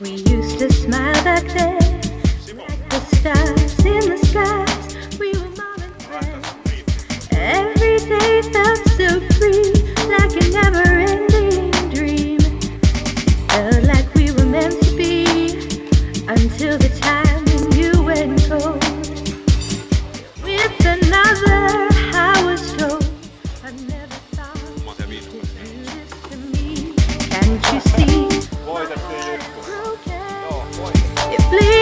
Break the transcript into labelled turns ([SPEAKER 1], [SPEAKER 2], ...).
[SPEAKER 1] We used to smile back then, like the stars in the skies. We were mom and friends. Every day felt so free, like a never-ending dream. Felt like we were meant to be until the time when you went cold. With another, I was told Can't you see? Please